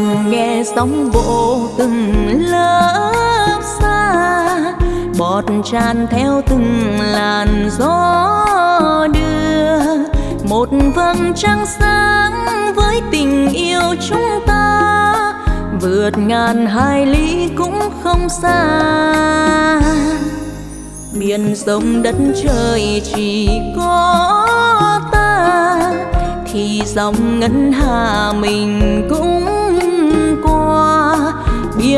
nằm nghe sóng vỗ từng lớp xa. Bọt tràn theo từng làn gió đưa. Một vầng trăng sáng với tình yêu chúng ta. Vượt ngàn hai lý cũng không xa. Biển sông đất trời chỉ có ta. Thì dòng ngân hà mình cũng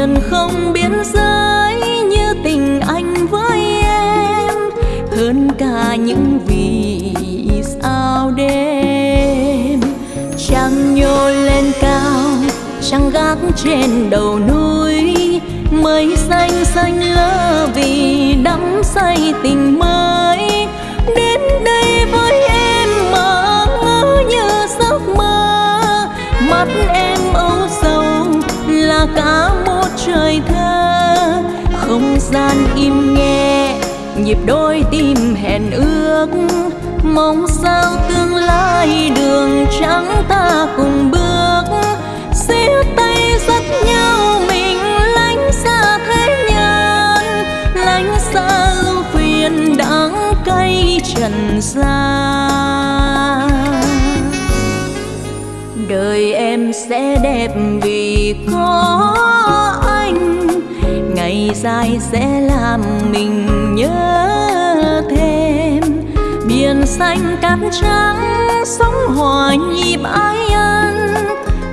miền không biên giới như tình anh với em. Hơn cả những vì sao đêm. Trăng nhô lên cao trăng gác trên đầu núi. Mây xanh xanh lơ vì đắm say tình mới. Đến đây với em mơ ngỡ như giấc mơ. Mắt em âu sầu là cả một trời thơ. Không gian im nghe, nhịp đôi tim hẹn ước. Mong sao tương lai đường trắng ta cùng bước. Siết tay dắt nhau mình lánh xa thế nhân lánh xa ưu phiền đắng cay trần gian. Đời em sẽ đẹp vì có anh ngày dài sẽ làm mình nhớ thêm. Biển xanh cát trắng, sóng hòa nhịp ái ân.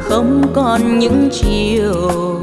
Không còn những chiều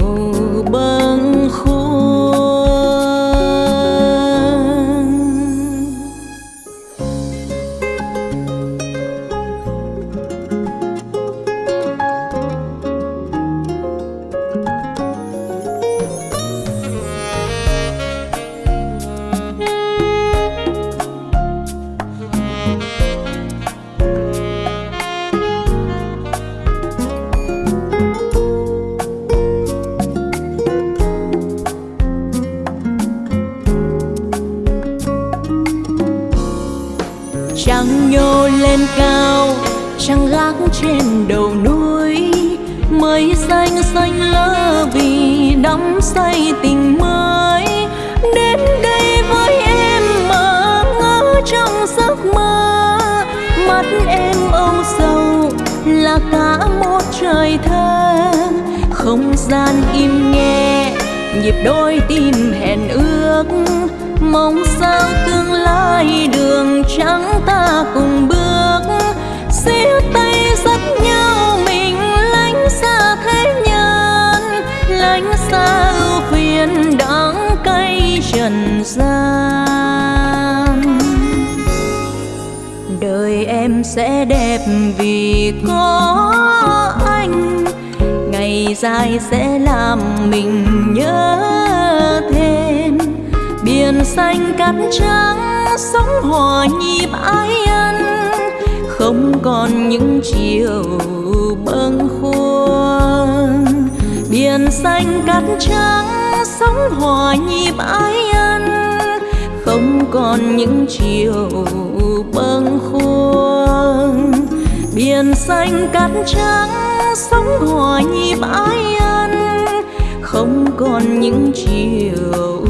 trăng nhô lên cao, trăng gác trên đầu núi. Mây xanh xanh lơ vì đắm say tình mới. Đến đây với em mà ngỡ trong giấc mơ. Mắt em âu sầu là cả một trời thơ. Không gian im nghe, nhịp đôi tim hẹn ước mong sao tương lai đường trắng ta cùng bước. Siết tay dắt nhau mình lánh xa thế nhân, lánh xa ưu phiền đắng cay trần gian. Đời em sẽ đẹp vì có anh, ngày dài sẽ làm mình nhớ thêm biển xanh cát trắng, sóng hòa nhịp ái ân. Không còn những chiều bâng khuâng. Biển xanh cát trắng, sóng hòa nhịp ái ân. Không còn những chiều bâng khuâng. Biển xanh cát trắng, sóng hòa nhịp ái ân. Không còn những chiều